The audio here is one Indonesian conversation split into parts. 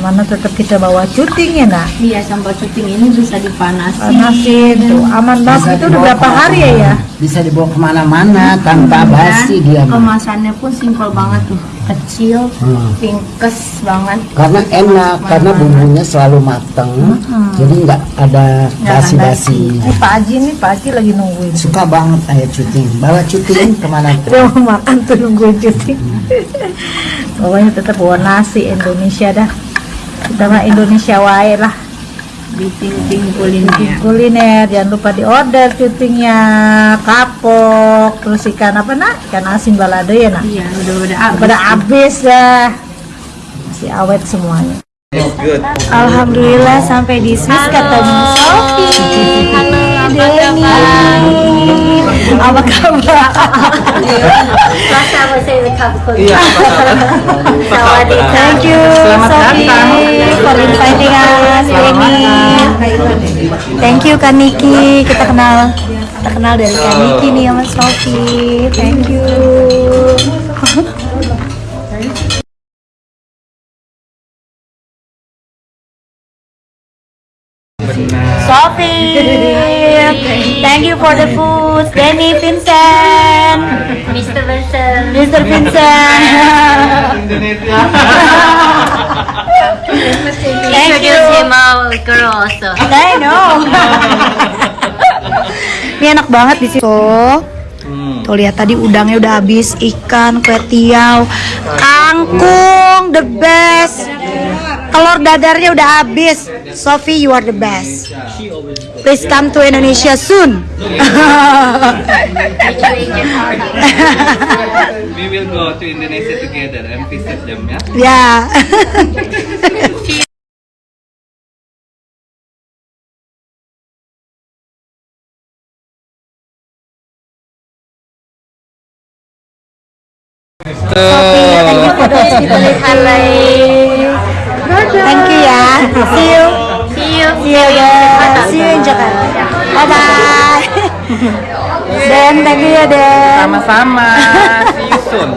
ke mana-mana tetap kita bawa cuting ya nak? Iya, sambal cuting ini bisa dipanasin. panasin tuh aman banget. Itu udah berapa hari ya ya? Bisa dibawa ke mana-mana tanpa Dan basi dia. Kemasannya pun simpel banget tuh, kecil, Hmm. pingkes banget. Karena enak, karena bumbunya selalu mateng, jadi nggak ada basi-basi. ini Pak Haji nih Pak Haji lagi nungguin. Suka banget ayah cuting. Bawa cuting ke mana dia mau makan tuh nungguin cuting. Pokoknya tetap bawa nasi Indonesia dah kita mah Indonesia wae lah. Bikin kulitnya. kuliner jangan lupa di order cutingnya kapok terus ikan apa nak? Ikan asin balado ya nak? Iya, udah udah habis. pada habis dah. Masih awet semuanya. Alhamdulillah sampai di Swiss ketemu Sofi Denny apa kabar? Thank you Sofi for inviting us Denny Thank you Kak Niki. Kita kenal kita kenal dari Kak Niki nih sama Sofi Thank you. Sophie, thank you for the food. Danny, Vincent, Mr. Vincent. Mr. Vincent. thank you. our girl also. I know. Ini enak banget di situ. Tuh lihat tadi udangnya udah habis, ikan, kue tiaw, kangkung, the best. Telur dadarnya udah habis. Sophie, you are the best. Please come to Indonesia soon. We will go to Indonesia together and visit them, ya. ya. Sophie, thank you for. Thank you ya. See you. See you. See you guys. See you in Jakarta. Bye bye. Den, thank you ya Den. Sama-sama. See you soon.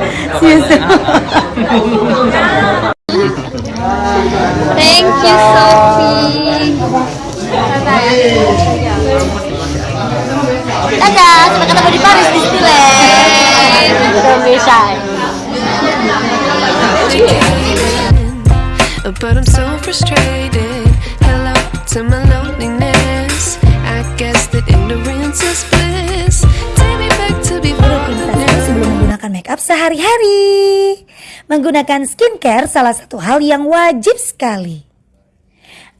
But I'm so frustrated. Hello to my loneliness. I guess that ignorance is bliss. Take me back to before sebelum menggunakan makeup sehari-hari. Menggunakan skincare salah satu hal yang wajib sekali.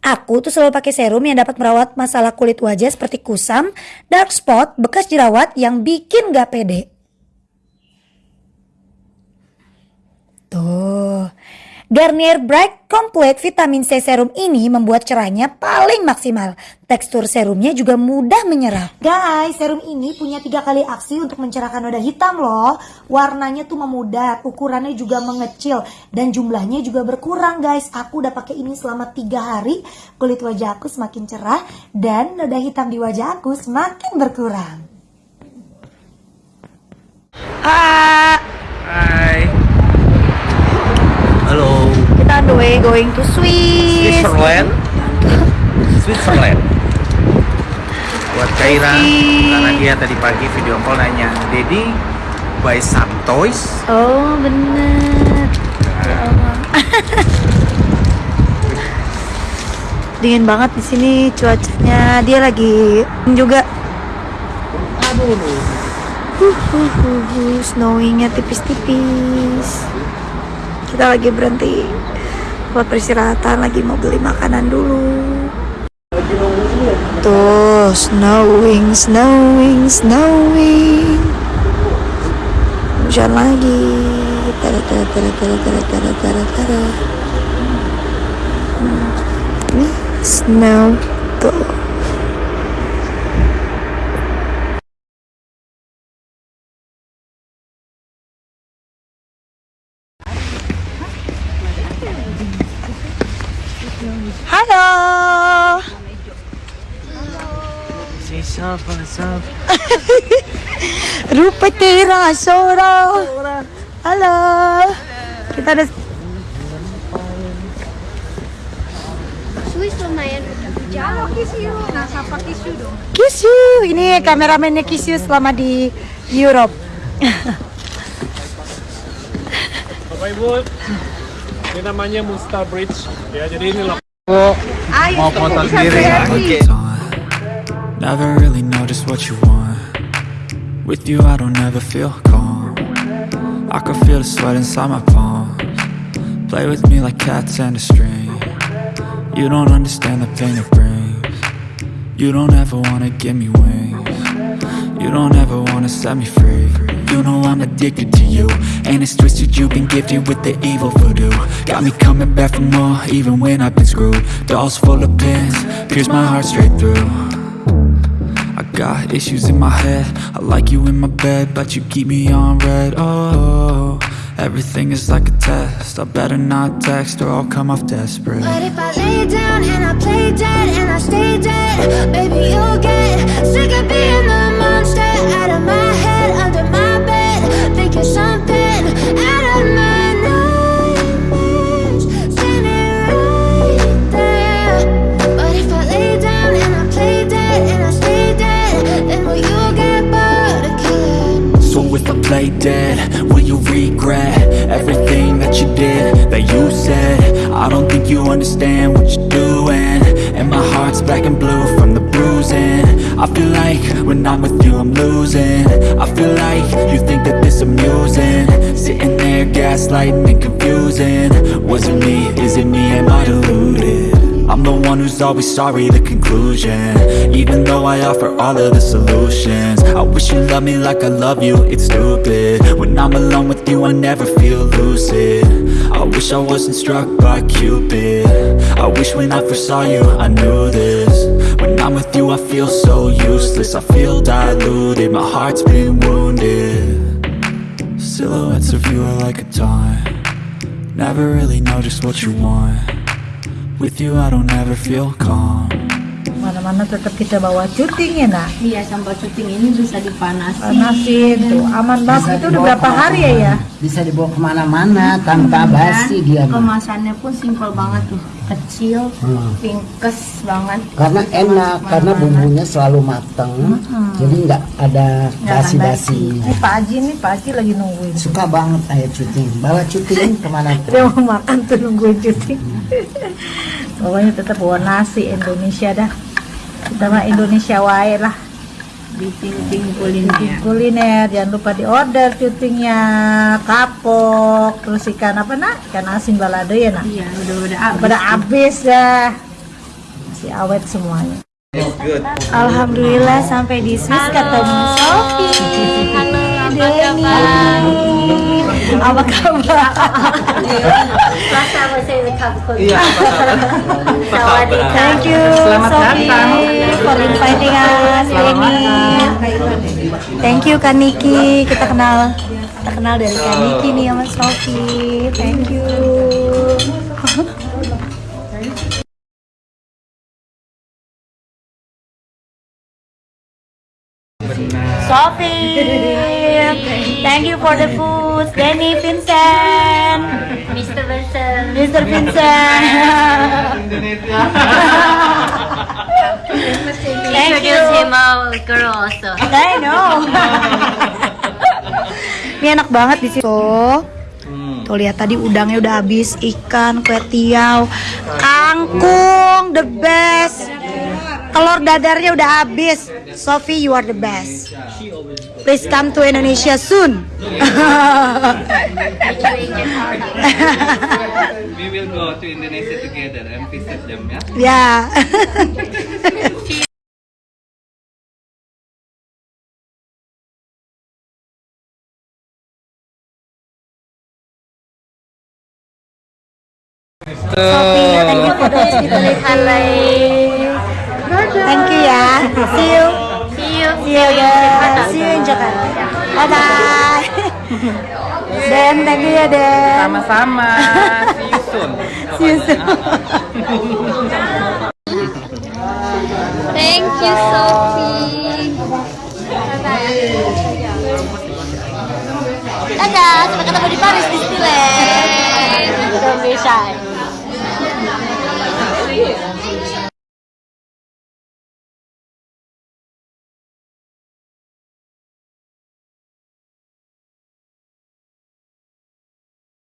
Aku tuh selalu pakai serum yang dapat merawat masalah kulit wajah seperti kusam, dark spot, bekas jerawat yang bikin gak pede. Tuh, Garnier Bright Complete Vitamin C Serum ini membuat cerahnya paling maksimal. Tekstur serumnya juga mudah menyerap. Guys, serum ini punya tiga kali aksi untuk mencerahkan noda hitam loh. Warnanya tuh memudar, ukurannya juga mengecil, dan jumlahnya juga berkurang guys. Aku udah pakai ini selama tiga hari, kulit wajah aku semakin cerah, dan noda hitam di wajah aku semakin berkurang. Hai. Halo. Way going to Swiss. Switzerland. Switzerland. Buat Kaira, karena dia tadi pagi video call nanya, Dedi buy some toys. Oh bener. Ya Allah. Dingin banget di sini cuacanya. Dia lagi juga. Aduh. Snowingnya tipis-tipis. Kita lagi berhenti buat peristirahatan, lagi mau beli makanan dulu. Tuh, snowing, snowing, snowing. Hujan lagi. Tara tara tara tara tara tara tara tara. Hmm. Ini snow tuh. Halo. Rupa tira soro. Halo. Kita ada Swiss lumayan udah jauh. Kiss you. Ini kameramennya Kiss you selama di Europe. Bapak Ibu, ini namanya Musta Bridge. Ya, jadi ini loh. Mau foto sendiri? Oke. Never really know just what you want. With you, I don't ever feel calm. I can feel the sweat inside my palms. Play with me like cats and a string. You don't understand the pain it brings. You don't ever wanna give me wings. You don't ever wanna set me free. You know I'm addicted to you. And it's twisted, you've been gifted with the evil voodoo. Got me coming back for more, even when I've been screwed. Dolls full of pins, pierce my heart straight through. I got issues in my head. I like you in my bed, but you keep me on red. Oh, everything is like a test. I better not text or I'll come off desperate. But if I lay down and I play dead and I stay dead, baby, you'll get sick of being the So if I play dead, will you regret everything that you did, that you said? I don't think you understand what you're doing. And my heart's black and blue from the bruising. I feel like when I'm with you, I'm losing. I feel like gaslighting and confusing. Was it me? Is it me? Am I deluded? I'm the one who's always sorry, the conclusion. Even though I offer all of the solutions. I wish you loved me like I love you, it's stupid. When I'm alone with you, I never feel lucid. I wish I wasn't struck by Cupid. I wish when I first saw you, I knew this. When I'm with you, I feel so useless. I feel diluted, my heart's been wounded Silhouettes of you are like a taunt Never really know just what you want With you I don't ever feel calm Mana-mana tetap kita bawa cuting ya nak. Iya, sambal cuting ini bisa dipanasin. Panasin tuh. Aman banget itu udah berapa hari ya ya? Bisa dibawa ke mana-mana tanpa basi dia. Kemasannya pun simpel banget tuh. Kecil, Hmm. pinkes banget. Karena enak, karena bumbunya selalu mateng, jadi nggak ada basi-basi. Ini Pak Haji nih, Pak Haji lagi nungguin. Suka banget ayah cuting, bawa cuting ke mana Dia pun. mau makan tuh nungguin cuti. Pokoknya tetap bawa nasi Indonesia dah. Kita mah Indonesia wae lah. Diting-ting kulinnya. Kuliner jangan lupa di order cutingnya kapok terus ikan apa nak ikan asin balado ya nak Iya, udah-udah habis. pada habis dah masih awet semuanya Good. Alhamdulillah sampai di Swiss ketemu Sophie. Halo, apa Denny. kabar? Apa kabar? Bahasa bahasa. Iya, kabar? Kabar? Thank you Selamat Sophie datang. for inviting us Denny. Thank you Kak Niki. Kita kenal kenal dari Kak Niki nih sama Sophie. Thank you. Sophie, thank you for the food. Danny, Vincent, Mr. Vincent. Mr. Vincent. Thank you. Introduce him girl also. I know. Ini enak banget di situ. Tuh lihat tadi udangnya udah habis, ikan, kue tiaw, kangkung, the best. Telur dadarnya udah habis. Sophie, you are the best. Please come to Indonesia soon. We will go to Indonesia together and visit them, ya. ya. Sophie, thank you for. Thank you ya. See you. See you. See you guys. See you in Jakarta. Bye bye. Den, thank you ya Den. Sama-sama. See you soon. See you soon. Thank you, Sophie. Dadah, sampai ketemu di Paris Disneyland. Don't be shy.